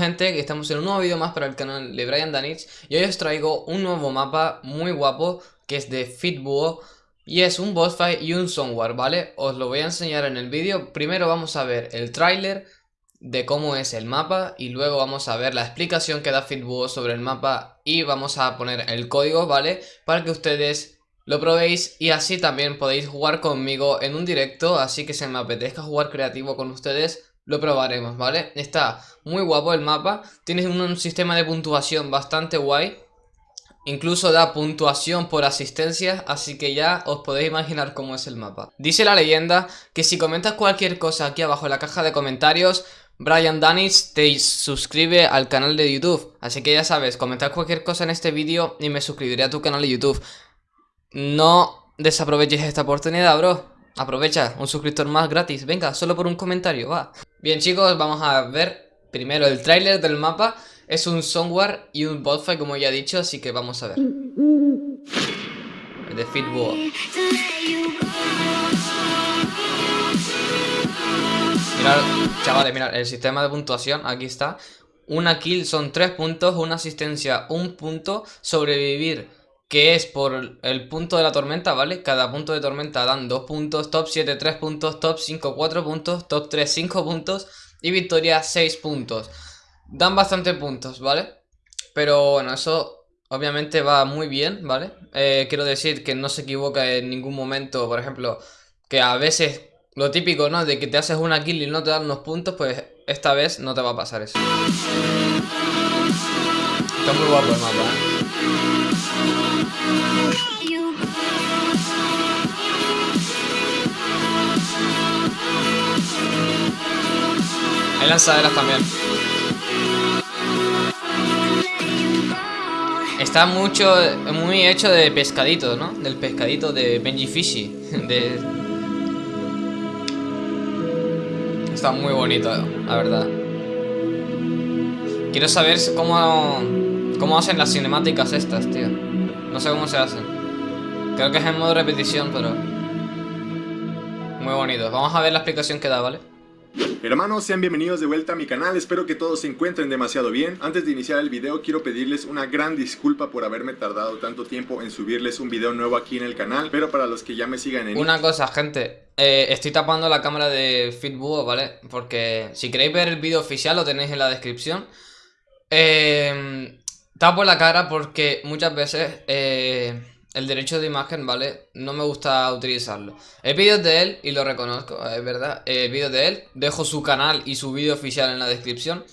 gente? Estamos en un nuevo vídeo más para el canal de Brian Danich Y hoy os traigo un nuevo mapa muy guapo Que es de Fitbuo Y es un boss fight y un software, ¿vale? Os lo voy a enseñar en el vídeo Primero vamos a ver el tráiler de cómo es el mapa Y luego vamos a ver la explicación que da Fitbuo sobre el mapa Y vamos a poner el código, ¿vale? Para que ustedes lo probéis y así también podéis jugar conmigo en un directo Así que si me apetezca jugar creativo con ustedes lo probaremos, ¿vale? Está muy guapo el mapa, tiene un, sistema de puntuación bastante guay Incluso da puntuación por asistencia, así que ya os podéis imaginar cómo es el mapa. Dice la leyenda que si comentas cualquier cosa aquí abajo en la caja de comentarios, Brian Danis te suscribe al canal de YouTube. Así que ya sabes, comentar cualquier cosa en este vídeo y me suscribiré a tu canal de YouTube. No desaproveches esta oportunidad, bro. Aprovecha, un suscriptor más gratis. Venga, solo por un comentario, va. Bien, chicos, vamos a ver primero el tráiler del mapa. Es un software y un fight, como ya he dicho, así que vamos a ver. El de Fitbuo. Mirad, chavales, mirad, el sistema de puntuación, aquí está. Una kill son 3 puntos, una asistencia un punto, sobrevivir que es por el punto de la tormenta, ¿vale? Cada punto de tormenta dan 2 puntos, top 7 3 puntos, top 5 4 puntos, top 3 5 puntos y victoria 6 puntos. Dan bastante puntos, ¿vale? Pero bueno, eso obviamente va muy bien, ¿vale? Eh, quiero decir que no se equivoca en ningún momento, por ejemplo, que a veces lo típico, ¿no? De que te haces una kill y no te dan unos puntos, pues esta vez no te va a pasar eso. Está muy guapo el mapa, ¿eh? Hay lanzaderas también. Está mucho, muy hecho de pescadito, ¿no? Del pescadito de Benji Fishy. Está muy bonito, la verdad. Quiero saber cómo, cómo hacen las cinemáticas estas, tío. No sé cómo se hacen. Creo que es en modo repetición, pero... Muy bonito. Vamos a ver la explicación que da, ¿vale? Hermanos, sean bienvenidos de vuelta a mi canal, espero que todos se encuentren demasiado bien. Antes de iniciar el video quiero pedirles una gran disculpa por haberme tardado tanto tiempo en subirles un video nuevo aquí en el canal, pero para los que ya me sigan en... Una cosa, gente, eh, estoy tapando la cámara de Fitbuo, ¿vale? Porque si queréis ver el vídeo oficial lo tenéis en la descripción. Eh, tapo la cara porque muchas veces... Eh, el derecho de imagen, ¿vale? No me gusta utilizarlo. He vídeos de él y lo reconozco, es verdad. He vídeos de él. Dejo su canal y su vídeo oficial en la descripción.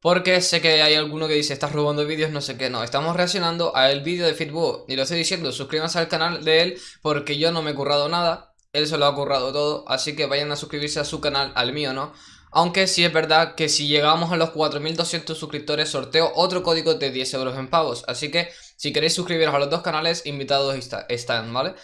Porque sé que hay alguno que dice, estás robando vídeos, no sé qué. No, estamos reaccionando al vídeo de Fitbo. Y lo estoy diciendo, suscríbanse al canal de él porque yo no me he currado nada. Él se lo ha currado todo. Así que vayan a suscribirse a su canal, al mío, ¿no? Aunque sí es verdad que si llegamos a los 4200 suscriptores sorteo otro código de 10 euros en pavos. Así que si queréis suscribiros a los dos canales, invitados están, ¿vale?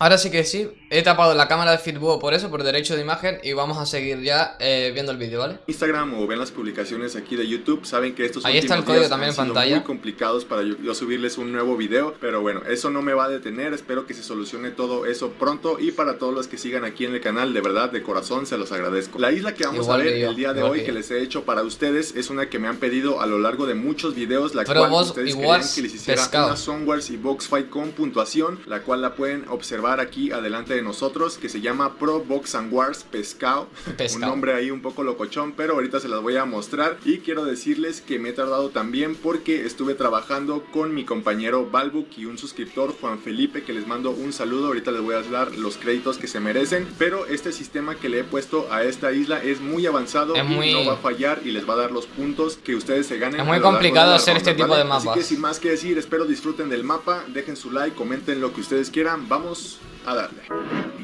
Ahora sí que sí, he tapado la cámara de Fitbuo por eso, por derecho de imagen Y vamos a seguir ya eh, viendo el vídeo, ¿vale? Instagram o ven las publicaciones aquí de YouTube Saben que estos Ahí está el código también en pantalla. muy complicados para yo, subirles un nuevo video Pero bueno, eso no me va a detener Espero que se solucione todo eso pronto Y para todos los que sigan aquí en el canal, de verdad, de corazón, se los agradezco. La isla que vamos a ver el día de hoy que, les he hecho para ustedes Es una que me han pedido a lo largo de muchos videos La cual ustedes querían que les hiciera una Songwars y Box Fight con puntuación La cual la pueden observar aquí adelante de nosotros que se llama Pro Box and Wars Pescado. Un nombre ahí un poco locochón, pero ahorita se las voy a mostrar. Y quiero decirles que me he tardado también porque estuve trabajando con mi compañero Balbuk y un suscriptor, Juan Felipe, que les mando un saludo. Ahorita les voy a dar los créditos que se merecen. Pero este sistema que le he puesto a esta isla es muy avanzado y no va a fallar y les va a dar los puntos que ustedes se ganen. Es muy complicado hacer este tipo de mapas. Así que sin más que decir, espero disfruten del mapa, dejen su like, comenten lo que ustedes quieran. Vamos a darle.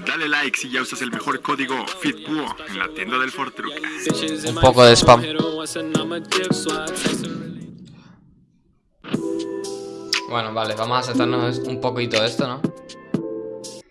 Dale like si ya usas el mejor código FITBUO en la tienda del Fortruca. Un poco de spam. Bueno, vale, vamos a aceptarnos un poquito esto, ¿no?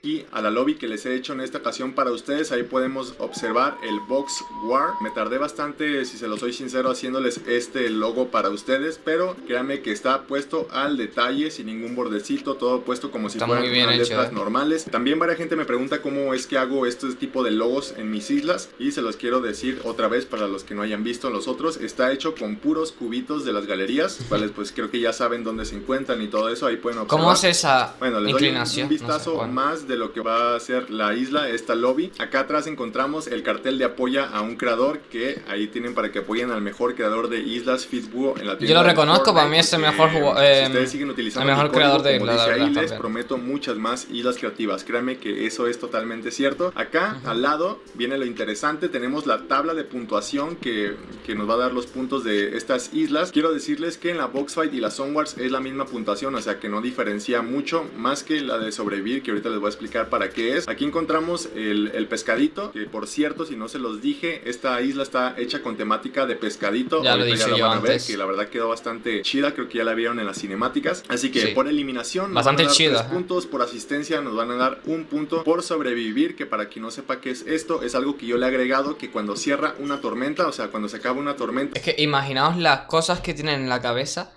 Aquí a la lobby que les he hecho en esta ocasión para ustedes. Ahí podemos observar el Box War. Me tardé bastante, si se lo soy sincero, haciéndoles este logo para ustedes. Pero créanme que está puesto al detalle, sin ningún bordecito. Todo puesto como si fueran letras ¿eh? normales. También varias gente me pregunta cómo es que hago este tipo de logos en mis islas. Y se los quiero decir otra vez para los que no hayan visto los otros. Está hecho con puros cubitos de las galerías. Cuales pues creo que ya saben dónde se encuentran y todo eso. Ahí pueden observar. ¿Cómo es esa bueno, les inclinación? un vistazo más de lo que va a ser la isla, esta lobby. Acá atrás encontramos el cartel de apoya a un creador que ahí tienen para que apoyen al mejor creador de islas Fitbuo en la tienda. Yo lo reconozco, para mí es el mejor jugador. Eh, ustedes siguen utilizando el mejor creador de islas. Ahí les prometo muchas más islas creativas. Créanme que eso es totalmente cierto. Acá al lado viene lo interesante. Tenemos la tabla de puntuación que, que nos va a dar los puntos de estas islas. Quiero decirles que en la Boxfight y la Sunwars es la misma puntuación, o sea que no diferencia mucho más que la de sobrevivir, que ahorita les voy a explicar para qué es. Aquí encontramos el, el pescadito, que por cierto, si no se los dije, esta isla está hecha con temática de pescadito. Ya lo dije yo antes. que la verdad quedó bastante chida, creo que ya la vieron en las cinemáticas. Así que por eliminación bastante nos van a dar Tres puntos, por asistencia nos van a dar un punto, por sobrevivir, que para quien no sepa qué es esto, es algo que yo le he agregado que cuando cierra una tormenta, o sea, cuando se acaba una tormenta... Es que imaginaos las cosas que tienen en la cabeza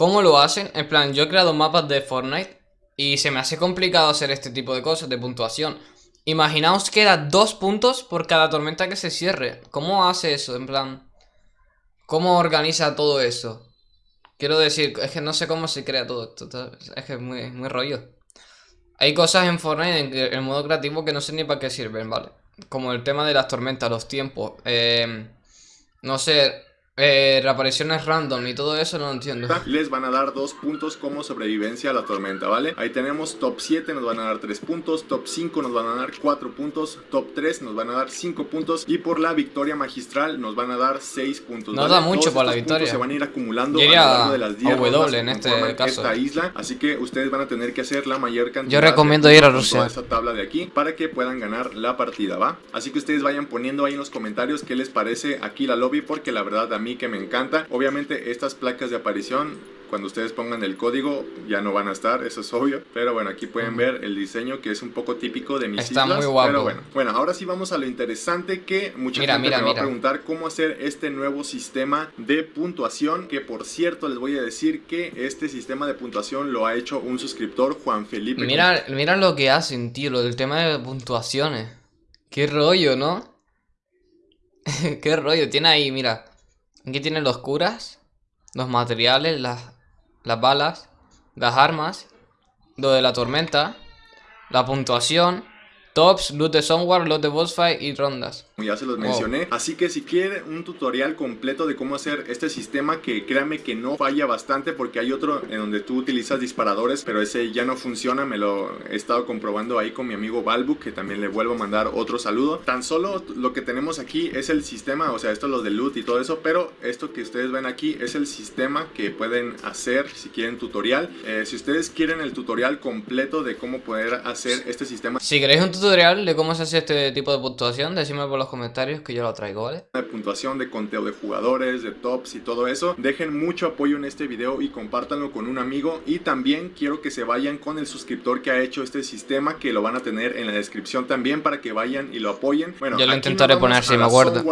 ¿Cómo lo hacen? En plan, yo he creado mapas de Fortnite y se me hace complicado hacer este tipo de cosas, de puntuación. Imaginaos que da dos puntos por cada tormenta que se cierre. ¿Cómo hace eso? En plan, ¿cómo organiza todo eso? Quiero decir, es que no sé cómo se crea todo esto. Es que es muy, muy rollo. Hay cosas en Fortnite en, modo creativo que no sé ni para qué sirven, ¿vale? Como el tema de las tormentas, los tiempos. Eh, no sé, eh, reapariciones random y todo eso no lo entiendo. Les van a dar dos puntos como sobrevivencia a la tormenta, ¿vale? Ahí tenemos top 7 nos van a dar 3 puntos, top 5 nos van a dar 4 puntos, top 3 nos van a dar 5 puntos y por la victoria magistral nos van a dar 6 puntos. No da mucho por la victoria. Se van a ir acumulando a lo largo de las 10 W en este caso. Esta isla, así que ustedes van a tener que hacer la mayor cantidad. Yo recomiendo ir a Rusia. esta tabla de aquí para que puedan ganar la partida, ¿va? Así que ustedes vayan poniendo ahí en los comentarios qué les parece aquí la lobby porque la verdad a mí que me encanta. Obviamente estas placas de aparición cuando ustedes pongan el código ya no van a estar, eso es obvio. Pero bueno, aquí pueden ver el diseño que es un poco típico de mis Está islas. muy guapo. Pero bueno, bueno, ahora sí vamos a lo interesante que mucha gente me va a preguntar cómo hacer este nuevo sistema de puntuación. Que por cierto les voy a decir que este sistema de puntuación lo ha hecho un suscriptor, Juan Felipe. Mira, mira lo que hacen, tío, lo del tema de puntuaciones. Qué rollo, ¿no? Qué rollo, tiene ahí, mira. Aquí tiene los curas, los materiales, las, las balas, las armas, lo de la tormenta, la puntuación, tops, loot de Somewhere, loot de boss fight y rondas ya se los mencioné. Así que si quieren un tutorial completo de cómo hacer este sistema, que créanme que no falla bastante porque hay otro en donde tú utilizas disparadores, pero ese ya no funciona, me lo he estado comprobando ahí con mi amigo Balbu, que también le vuelvo a mandar otro saludo. Tan solo lo que tenemos aquí es el sistema, o sea, esto es lo de loot y todo eso, pero esto que ustedes ven aquí es el sistema que pueden hacer si quieren tutorial. Eh, si ustedes quieren el tutorial completo de cómo poder hacer este sistema. Si queréis un tutorial de cómo se hace este tipo de puntuación, decime por los comentarios que yo lo traigo, ¿vale? De puntuación, de conteo de jugadores, de tops y todo eso. Dejen mucho apoyo en este video y compártanlo con un amigo. Y también quiero que se vayan con el suscriptor que ha hecho este sistema, que lo van a tener en la descripción también para que vayan y lo apoyen. Bueno, yo lo intentaré poner si me acuerdo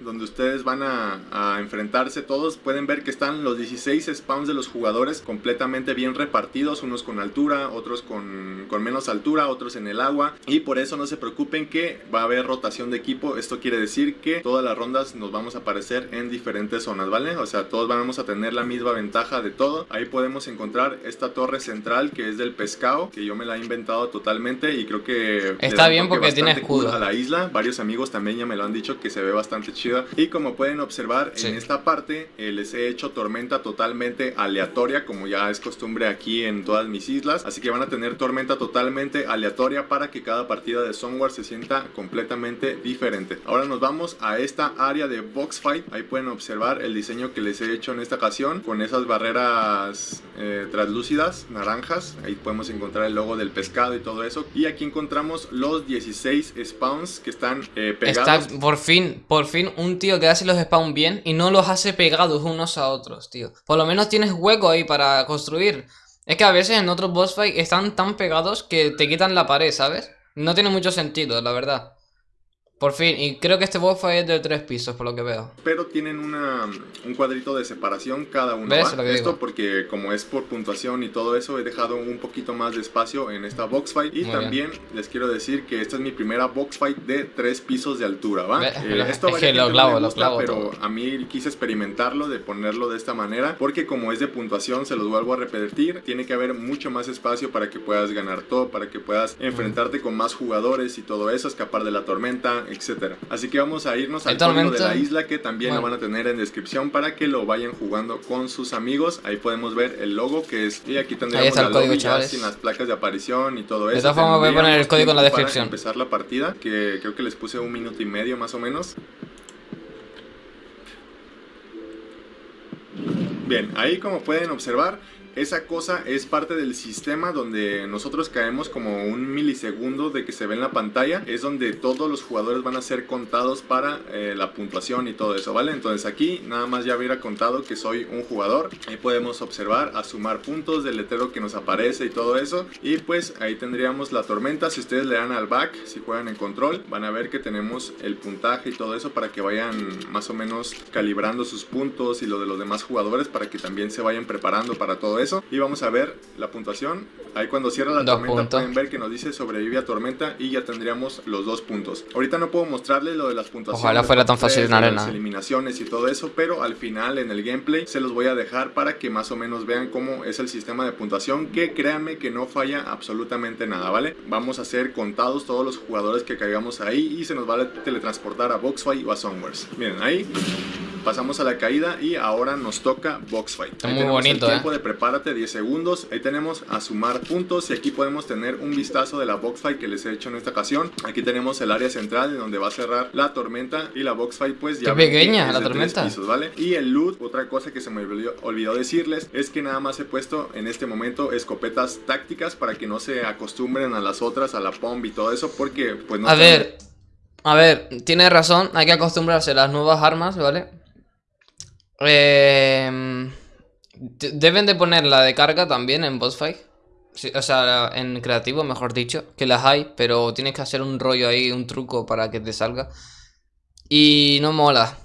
donde ustedes van a, enfrentarse todos. Pueden ver que están los 16 spawns de los jugadores completamente bien repartidos, unos con altura, otros con, con, menos altura, otros en el agua. Y por eso no se preocupen que va a haber rotación de equipo. Esto quiere decir que todas las rondas nos vamos a aparecer en diferentes zonas, ¿vale? O sea, todos vamos a tener la misma ventaja de todo. Ahí podemos encontrar esta torre central que es del pescado, que yo me la he inventado totalmente y creo que... Está bien porque tiene escudo. A la isla, varios amigos también ya me lo han dicho que se ve bastante chido y como pueden observar en esta parte eh, les he hecho tormenta totalmente aleatoria como ya es costumbre aquí en todas mis islas. Así que van a tener tormenta totalmente aleatoria para que cada partida de Songwar se sienta completamente diferente. Ahora nos vamos a esta área de box fight. Ahí pueden observar el diseño que les he hecho en esta ocasión con esas barreras eh, translúcidas, naranjas. Ahí podemos encontrar el logo del pescado y todo eso. Y aquí encontramos los 16 spawns que están eh, pegados. Está por fin, por fin un tío que hace los spawn bien y no los hace pegados unos a otros, tío. Por lo menos tienes hueco ahí para construir. Es que a veces en otros boss fight están tan pegados que te quitan la pared, ¿sabes? No tiene mucho sentido, la verdad. Por fin, y creo que este boss es de tres pisos, por lo que veo. Pero tienen una, un cuadrito de separación cada uno. ¿Ves? Esto porque como es por puntuación y todo eso, he dejado un poquito más de espacio en esta box fight. Y también les quiero decir que esta es mi primera box fight de tres pisos de altura, ¿va? Eh, esto es que lo clavo, lo clavo Pero a mí quise experimentarlo de ponerlo de esta manera, porque como es de puntuación, se los vuelvo a repetir, tiene que haber mucho más espacio para que puedas ganar todo, para que puedas enfrentarte con más jugadores y todo eso, escapar de la tormenta, etcétera. Así que vamos a irnos al código de la isla que también lo van a tener en descripción para que lo vayan jugando con sus amigos. Ahí podemos ver el logo que es y aquí tendríamos el código, chavales. sin las placas de aparición y todo eso. De esta forma voy a poner el código en la descripción. Para empezar la partida, que creo que les puse un minuto y medio más o menos. Bien, ahí como pueden observar esa cosa es parte del sistema donde nosotros caemos como un milisegundo de que se ve en la pantalla. Es donde todos los jugadores van a ser contados para eh, la puntuación y todo eso, ¿vale? Entonces aquí nada más ya hubiera contado que soy un jugador. Ahí podemos observar a sumar puntos del letrero que nos aparece y todo eso. Y pues ahí tendríamos la tormenta. Si ustedes le dan al back, si juegan en control, van a ver que tenemos el puntaje y todo eso para que vayan más o menos calibrando sus puntos y lo de los demás jugadores para que también se vayan preparando para todo eso. Y vamos a ver la puntuación. Ahí cuando cierra la tormenta pueden ver que nos dice sobrevive a tormenta y ya tendríamos los dos puntos. Ahorita no puedo mostrarles lo de las puntuaciones. Ojalá fuera tan fácil en arena. Las eliminaciones y todo eso, pero al final en el gameplay se los voy a dejar para que más o menos vean cómo es el sistema de puntuación que créanme que no falla absolutamente nada, ¿vale? Vamos a ser contados todos los jugadores que caigamos ahí y se nos va a teletransportar a Boxfight o a Songwars. Miren, ahí pasamos a la caída y ahora nos toca box fight. muy bonito, el tiempo ¿eh? de prepárate 10 segundos. Ahí tenemos a sumar puntos y aquí podemos tener un vistazo de la box fight que les he hecho en esta ocasión. Aquí tenemos el área central en donde va a cerrar la tormenta y la box fight pues ya Qué pequeña la tormenta. ¿vale? Y el loot, otra cosa que se me olvidó, decirles es que nada más he puesto en este momento escopetas tácticas para que no se acostumbren a las otras, a la pomp y todo eso porque pues no... A ver, a ver, tiene razón, hay que acostumbrarse a las nuevas armas, ¿vale? Eh, deben de poner la de carga también en boss fight. o sea, en creativo, mejor dicho, que las hay, pero tienes que hacer un rollo ahí, un truco para que te salga. Y no mola.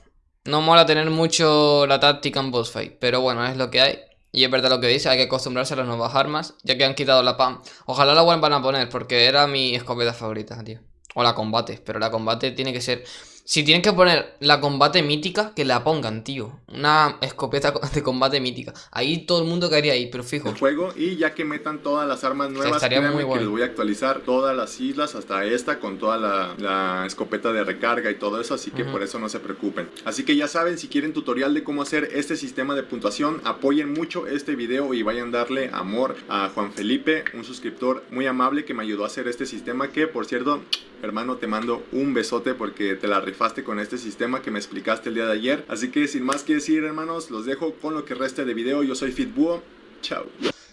No mola tener mucho la táctica en boss fight, pero bueno, es lo que hay. Y es verdad lo que dice, hay que acostumbrarse a las nuevas armas, ya que han quitado la PAM. Ojalá la vuelvan a poner, porque era mi escopeta favorita, tío. O la combate, pero la combate tiene que ser... Si tienen que poner la combate mítica, que la pongan, tío. Una escopeta de combate mítica. Ahí todo el mundo caería ahí, pero fijo. El juego y ya que metan todas las armas nuevas, estaría muy bueno. que les voy a actualizar todas las islas hasta esta con toda la, escopeta de recarga y todo eso, así que por eso no se preocupen. Así que ya saben, si quieren tutorial de cómo hacer este sistema de puntuación, apoyen mucho este video y vayan a darle amor a Juan Felipe, un suscriptor muy amable que me ayudó a hacer este sistema que, por cierto, hermano, te mando un besote porque te la rifaste con este sistema que me explicaste el día de ayer. Así que sin más que decir, hermanos, los dejo con lo que reste de video. Yo soy Fitbuo. Chao.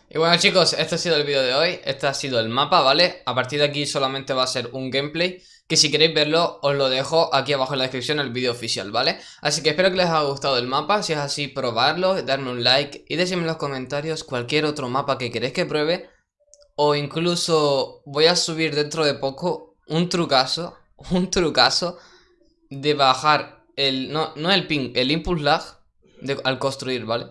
Y bueno chicos, este ha sido el vídeo de hoy, este ha sido el mapa, ¿vale? A partir de aquí solamente va a ser un gameplay, que si queréis verlo os lo dejo aquí abajo en la descripción el vídeo oficial, ¿vale? Así que espero que les haya gustado el mapa, si es así probarlo, darme un like y decirme en los comentarios cualquier otro mapa que queréis que pruebe o incluso voy a subir dentro de poco un trucazo, un trucazo de bajar el, no, no el ping, el impulse lag al construir, ¿vale?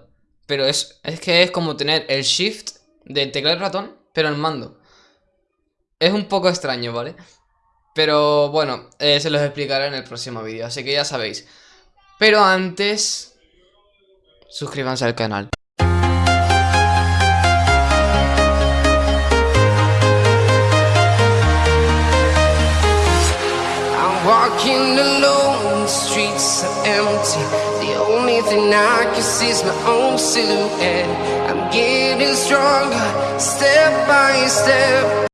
Pero es, es que es como tener el shift del teclado y ratón, pero el mando. Es un poco extraño, ¿vale? Pero bueno, eh, se los explicaré en el próximo vídeo, así que ya sabéis. Pero antes, suscríbanse al canal. Walking alone, the streets are empty. The only thing I can see is my own silhouette. I'm getting stronger, step by step